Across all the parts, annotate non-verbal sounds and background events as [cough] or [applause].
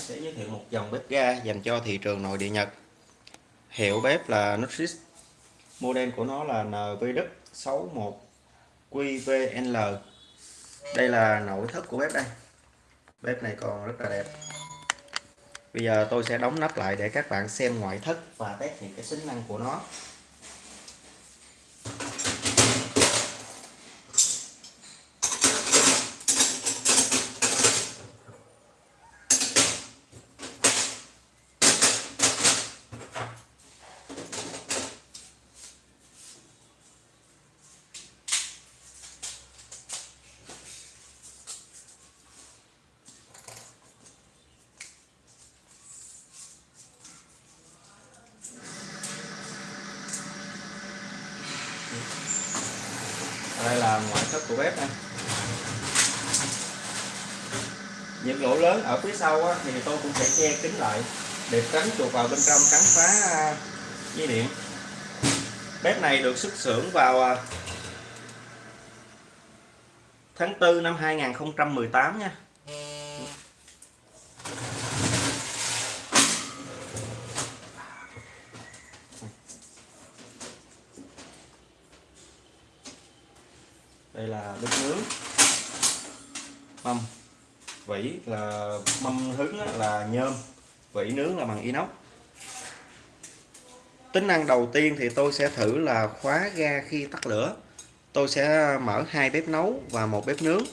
sẽ giới thiệu một dòng bếp ga dành cho thị trường nội địa Nhật. Hiệu bếp là Nutris. Model của nó là NVD61QVNL đây là nội thất của bếp đây. Bếp này còn rất là đẹp. Bây giờ tôi sẽ đóng nắp lại để các bạn xem ngoại thất và test những cái tính năng của nó đây là thất của bếp này những lỗ lớn ở phía sau á, thì tôi cũng sẽ che kín lại để tránh chuột vào bên trong cắn phá à, dây điện. Bếp này được xuất xưởng vào à, tháng 4 năm 2018 nha. Đây là bếp nướng. Mâm. Vỉ là mâm hứng là nhôm. Vỉ nướng là bằng inox. Tính năng đầu tiên thì tôi sẽ thử là khóa ga khi tắt lửa. Tôi sẽ mở hai bếp nấu và một bếp nướng.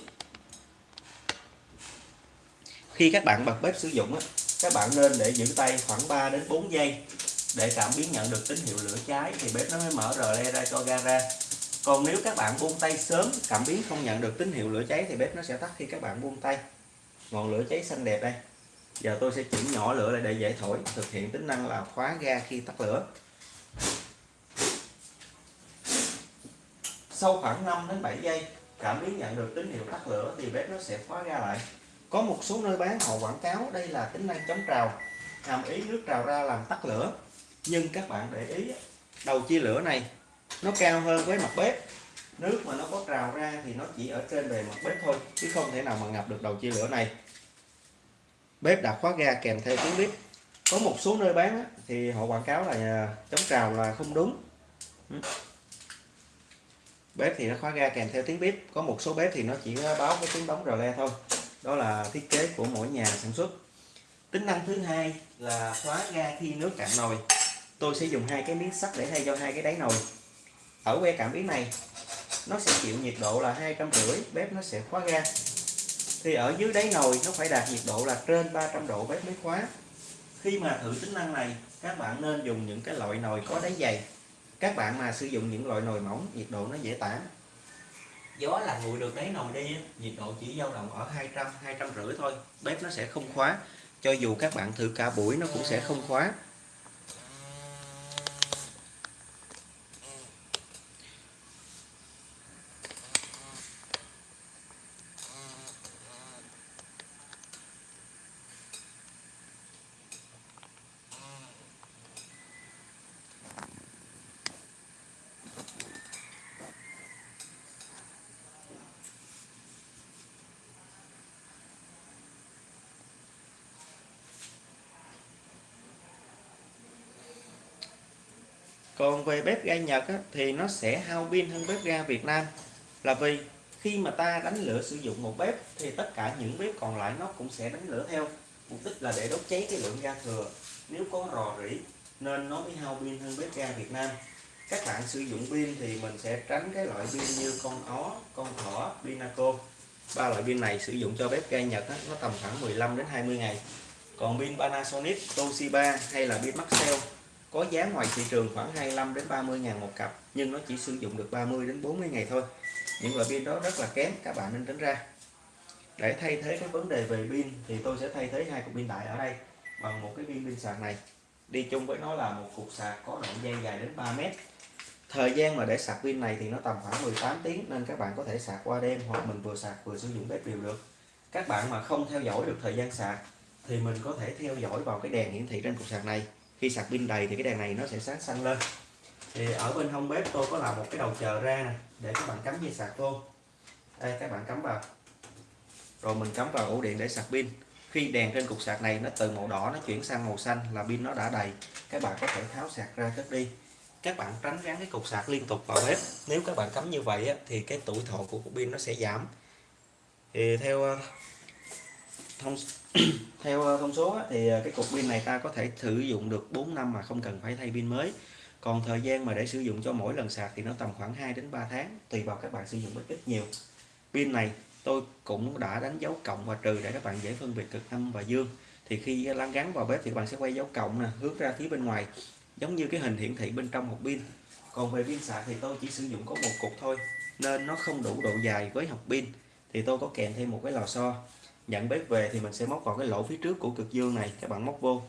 Khi các bạn bật bếp sử dụng các bạn nên để giữ tay khoảng 3 đến 4 giây để cảm biến nhận được tín hiệu lửa cháy thì bếp nó mới mở rờ le ra cho ga ra còn nếu các bạn buông tay sớm, cảm biến không nhận được tín hiệu lửa cháy thì bếp nó sẽ tắt khi các bạn buông tay. Ngọn lửa cháy xanh đẹp đây. Giờ tôi sẽ chỉnh nhỏ lửa lại để dễ thổi, thực hiện tính năng là khóa ga khi tắt lửa. Sau khoảng 5 đến 7 giây, cảm biến nhận được tín hiệu tắt lửa thì bếp nó sẽ khóa ga lại. Có một số nơi bán họ quảng cáo đây là tính năng chống trào, hàm ý nước trào ra làm tắt lửa. Nhưng các bạn để ý, đầu chia lửa này nó cao hơn với mặt bếp. Nước mà nó có trào ra thì nó chỉ ở trên bề mặt bếp thôi, chứ không thể nào mà ngập được đầu chia lửa này. Bếp đã khóa ga kèm theo tiếng bếp. Có một số nơi bán thì họ quảng cáo là à, chống trào là không đúng. Ừ. Bếp thì nó khóa ga kèm theo tiếng bếp. Có một số bếp thì nó chỉ à, báo với tiếng đóng rờ le thôi. Đó là thiết kế của mỗi nhà sản xuất. Tính năng thứ hai là khóa ga khi nước cạn nồi. Tôi sẽ dùng hai cái miếng sắt để thay cho hai cái đáy nồi ở que cảm biến này, nó sẽ chịu nhiệt độ là hai trăm rưỡi, bếp nó sẽ khóa ga. Thì ở dưới đáy nồi, nó phải đạt nhiệt độ là trên 300 độ bếp mới khóa. Khi mà thử tính năng này, các bạn nên dùng những cái loại nồi có đáy dày. Các bạn mà sử dụng những loại nồi mỏng, nhiệt độ nó dễ tản. Gió là nguội được đáy nồi đi nhiệt độ chỉ dao động ở 200 200 rưỡi thôi, bếp nó sẽ không khóa. Cho dù các bạn thử cả buổi, nó cũng sẽ không khóa. Còn về bếp ga Nhật á, thì nó sẽ hao pin hơn bếp ga Việt Nam. Là vì khi mà ta đánh lửa sử dụng một bếp thì tất cả những bếp còn lại nó cũng sẽ đánh lửa theo. Mục đích là để đốt cháy cái lượng ga thừa. Nếu có rò rỉ nên nó mới hao pin hơn bếp ga Việt Nam. Các bạn sử dụng pin thì mình sẽ tránh cái loại pin như con ó con thỏ pinaco. Ba loại pin này sử dụng cho bếp ga Nhật á, nó tầm khoảng 15 đến 20 ngày. Còn pin Panasonic Toshiba hay là pin Maxell có giá ngoài thị trường khoảng 25 đến 30 ngàn một cặp, nhưng nó chỉ sử dụng được 30 đến 40 ngày thôi. Những loại pin đó rất là kém, các bạn nên tránh ra. Để thay thế cái vấn đề về pin thì tôi sẽ thay thế hai cục pin đại ở đây bằng một cái pin pin sạc này. Đi chung với nó là một cục sạc có đoạn dây dài đến 3 mét. Thời gian mà để sạc pin này thì nó tầm khoảng 18 tiếng, nên các bạn có thể sạc qua đêm hoặc mình vừa sạc vừa sử dụng bếp đều được. Các bạn mà không theo dõi được thời gian sạc thì mình có thể theo dõi vào cái đèn hiển thị trên cục sạc này khi sạc pin đầy thì cái đèn này nó sẽ sáng xanh lên. Thì ở bên hông bếp tôi có làm một cái đầu chờ ra nè để các bạn cắm dây sạc vô. Đây các bạn cắm vào. Rồi mình cắm vào ổ điện để sạc pin. Khi đèn trên cục sạc này nó từ màu đỏ nó chuyển sang màu xanh là pin nó đã đầy các bạn có thể tháo sạc ra cất đi. Các bạn tránh gắn cái cục sạc liên tục vào bếp. Nếu các bạn cắm như vậy á, thì cái tuổi thọ của cục pin nó sẽ giảm. Thì theo thông [clears throat] theo ờ, thông số á, thì ờ, cái cục pin này ta có thể sử dụng được 4 năm mà không cần phải thay pin mới. Còn thời gian mà để sử dụng cho mỗi lần sạc thì nó tầm khoảng 2 đến 3 tháng tùy vào các bạn sử dụng ít nhiều. Pin này tôi cũng đã đánh dấu cộng và trừ để các bạn dễ phân biệt cực âm và dương. Thì khi ờ, lăn gắn vào bếp thì các bạn sẽ quay dấu cộng nè hướng ra phía bên ngoài giống như cái hình hiển thị bên trong một pin. Còn về pin sạc thì tôi chỉ sử dụng có một cục thôi nên nó không đủ độ dài với hộp pin. Thì tôi có kèm thêm một cái lò xo nhận bếp về thì mình sẽ móc vào cái lỗ phía trước của cực dương này, các bạn móc vô.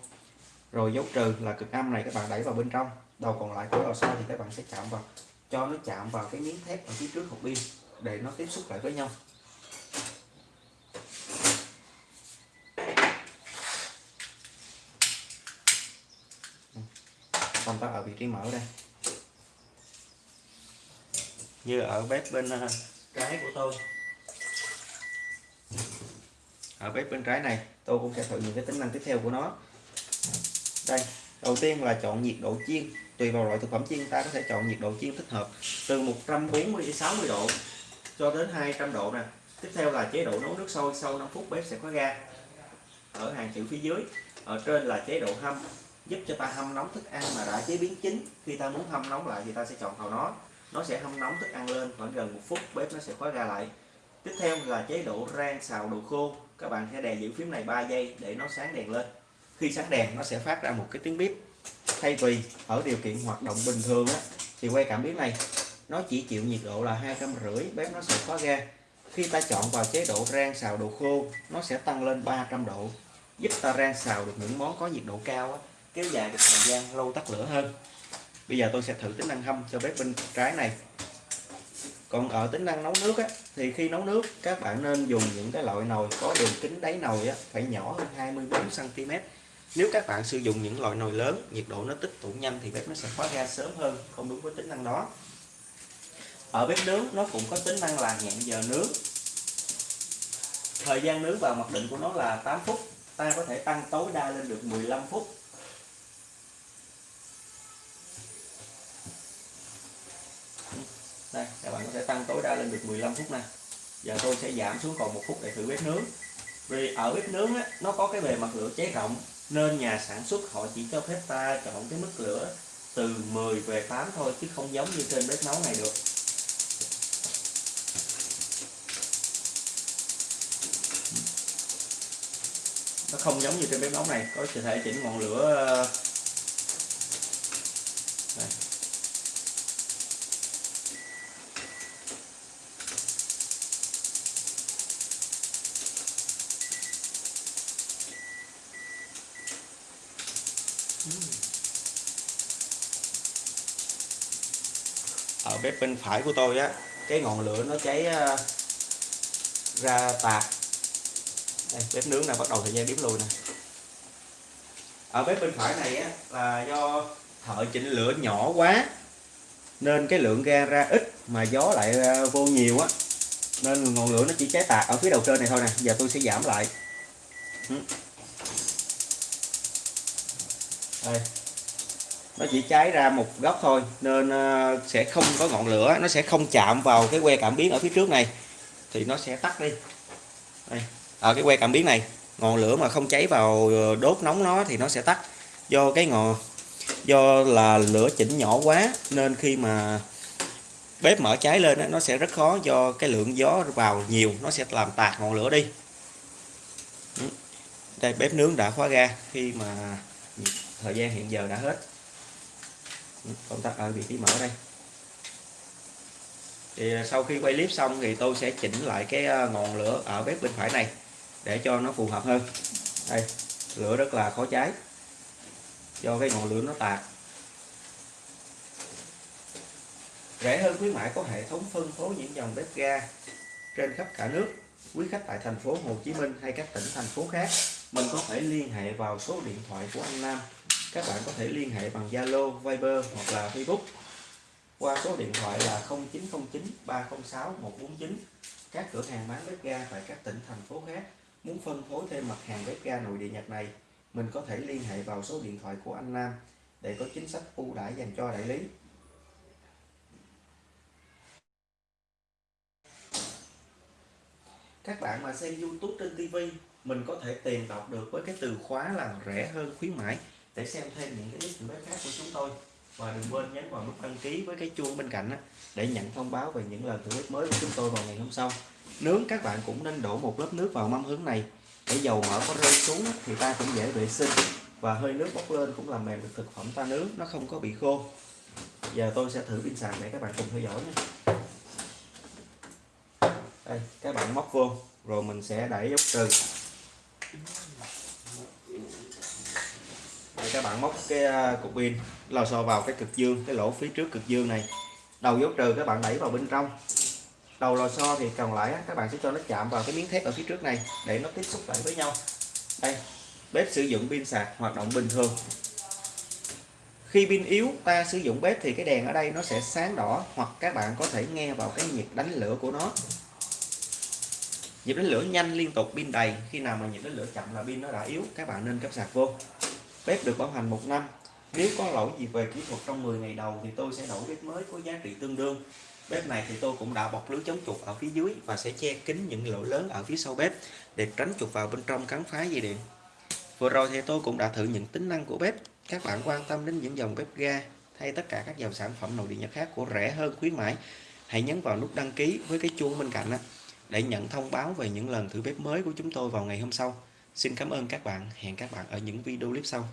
Rồi dấu trừ là cực âm này các bạn đẩy vào bên trong. Đầu còn lại của lò xo thì các bạn sẽ chạm vào, cho nó chạm vào cái miếng thép ở phía trước hộp pin để nó tiếp xúc lại với nhau. Công tắc ở vị trí mở đây. Như ở bếp bên ờ, trái của tôi ở bếp bên trái này, tôi cũng sẽ thử những cái tính năng tiếp theo của nó. Đây, đầu tiên là chọn nhiệt độ chiên. Tùy vào loại thực phẩm chiên ta có thể chọn nhiệt độ chiên thích hợp từ 140 đến 60 độ cho đến 200 độ nè. Tiếp theo là chế độ nấu nước sôi, sau 5 phút bếp sẽ khóa ga ở hàng chữ phía dưới. Ở trên là chế độ hâm, giúp cho ta hâm nóng thức ăn mà đã chế biến chín. Khi ta muốn hâm nóng lại thì ta sẽ chọn vào nó. Nó sẽ hâm nóng thức ăn lên, khoảng gần một phút bếp nó sẽ khóa ga lại tiếp theo là chế độ rang xào đồ khô. Các bạn sẽ đè giữ phím này 3 giây để nó sáng đèn lên. Khi sáng đèn nó sẽ phát ra một cái tiếng bếp thay vì ở điều kiện hoạt động bình thường á, thì quay cảm biến này nó chỉ chịu nhiệt độ là hai trăm rưỡi bếp nó sẽ khóa ga. Khi ta chọn vào chế độ rang xào đồ khô nó sẽ tăng lên 300 độ giúp ta rang xào được những món có nhiệt độ cao á, kéo dài được thời gian lâu tắt lửa hơn. Bây giờ tôi sẽ thử tính năng hâm cho bếp bên trái này còn ở tính năng nấu nước á, thì khi nấu nước các bạn nên dùng những cái loại nồi có đường kính đáy nồi á, phải nhỏ hơn 24 cm nếu các bạn sử dụng những loại nồi lớn nhiệt độ nó tích tụ nhanh thì bếp nó sẽ khóa ga sớm hơn không đúng với tính năng đó. Ở bếp nướng nó cũng có tính năng là hẹn giờ nướng. Thời gian nướng vào mặc định của nó là 8 phút ta có thể tăng tối đa lên được 15 phút. Đây các bạn có thể tăng tối đa lên được 15 phút này. giờ tôi sẽ giảm xuống còn một phút để thử bếp nướng vì ở bếp nướng á, nó có cái bề mặt lửa cháy rộng nên nhà sản xuất họ chỉ cho phép ta chọn cái mức lửa từ 10 về 8 thôi chứ không giống như trên bếp nấu này được nó không giống như trên bếp nấu này có thể chỉnh ngọn lửa ở bếp bên phải của tôi á cái ngọn lửa nó cháy ờ, ra tạt đây, bếp nướng này bắt đầu thời gian đếm lùi nè. Ở bếp bên phải này á là do thợ chỉnh lửa nhỏ quá nên cái lượng ga ra ít mà gió lại ờ, vô nhiều á. Nên ngọn lửa nó chỉ cháy tạt ở phía đầu trên này thôi nè giờ tôi sẽ giảm lại. Ừ đây. Nó chỉ cháy ra một góc thôi, nên ờ, sẽ không có ngọn lửa, nó sẽ không chạm vào cái que cảm biến ở phía trước này, thì nó sẽ tắt đi. Đây. Ở cái que cảm biến này, ngọn lửa mà không cháy vào ờ, đốt nóng nó thì nó sẽ tắt. Do cái ngọn, do là lửa chỉnh nhỏ quá, nên khi mà bếp mở cháy lên nó sẽ rất khó do cái lượng gió vào nhiều, nó sẽ làm tạt ngọn lửa đi. Ừ. Đây, bếp nướng đã khóa ga, khi mà thời gian hiện giờ đã hết. Công tắc ở à, vị trí mở đây. Thì sau khi quay clip xong thì tôi sẽ chỉnh lại cái à, ngọn lửa ở bếp bên phải này để cho nó phù hợp hơn. Đây, lửa rất là khó cháy. Do cái ngọn lửa nó tạt. Rẻ hơn khuyến mãi có hệ thống phân phối những dòng bếp ga trên khắp cả nước, quý khách tại thành phố Hồ Chí Minh hay các tỉnh thành phố khác mình có thể liên hệ vào số điện thoại của anh Nam. Các bạn có thể liên hệ bằng Zalo, Viber hoặc là Facebook. Qua số điện thoại là 0909 306 149 các cửa hàng bán bếp ga tại các tỉnh thành phố khác Muốn phân phối thêm mặt hàng bếp ga nội địa Nhật này, mình có thể liên hệ vào số điện thoại của anh Nam để có chính sách ưu đãi dành cho đại lý. Các bạn mà xem YouTube trên TV, mình có thể tìm đọc được với cái từ khóa là rẻ hơn khuyến mãi để xem thêm những cái clip khác của chúng tôi. Và đừng quên nhấn vào nút đăng ký với cái chuông bên cạnh để nhận thông báo về những lần clip mới của chúng tôi vào ngày hôm sau. Nướng các bạn cũng nên đổ một lớp nước vào mâm hướng này để dầu mỡ có rơi xuống thì ta cũng dễ vệ sinh và hơi nước bốc lên cũng làm mềm được thực phẩm ta nướng nó không có bị khô. Giờ tôi sẽ thử pin sạc để các bạn cùng theo dõi nhé Đây, các bạn móc vô rồi mình sẽ đẩy dấu trừ. Đây, các bạn móc cái à, cục pin lò xo vào cái cực dương, cái lỗ phía trước cực dương này. Đầu dấu trừ các bạn đẩy vào bên trong. Đầu lò xo thì còn lại các bạn sẽ cho nó chạm vào cái miếng thép ở phía trước này để nó tiếp xúc lại với nhau. Đây bếp sử dụng pin sạc hoạt động bình thường. Khi pin yếu ta sử dụng bếp thì cái đèn ở đây nó sẽ sáng đỏ hoặc các bạn có thể nghe vào cái nhiệt đánh lửa của nó nhịp đánh lửa nhanh liên tục pin đầy. Khi nào mà nhịp đánh lửa chậm là pin nó đã yếu các bạn nên cấp sạc vô. Bếp được bảo hành một năm. Nếu có lỗi gì về kỹ thuật trong 10 ngày đầu thì tôi sẽ đổi bếp mới có giá trị tương đương. Bếp này thì tôi cũng đã bọc lưới chống chuột ở phía dưới và sẽ che kín những lỗ lớn ở phía sau bếp để tránh chuột vào bên trong cắn phá dây điện. Vừa rồi thì tôi cũng đã thử những tính năng của bếp. Các bạn quan tâm đến những dòng bếp ga hay tất cả các dòng sản phẩm nội địa nhật khác của rẻ hơn khuyến mãi, hãy nhấn vào nút đăng ký với cái chuông bên cạnh để nhận thông báo về những lần thử bếp mới của chúng tôi vào ngày hôm sau. Xin cảm ơn các bạn, hẹn các bạn ở những video clip sau.